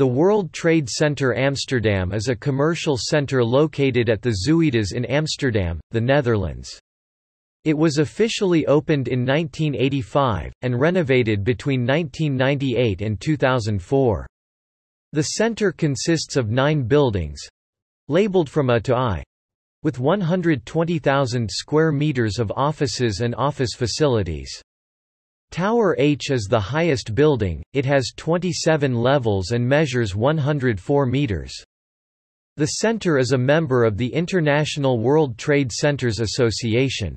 The World Trade Center Amsterdam is a commercial center located at the Zuidas in Amsterdam, the Netherlands. It was officially opened in 1985, and renovated between 1998 and 2004. The center consists of nine buildings—labeled from A to I, with 120,000 square meters of offices and office facilities. Tower H is the highest building, it has 27 levels and measures 104 meters. The center is a member of the International World Trade Centers Association.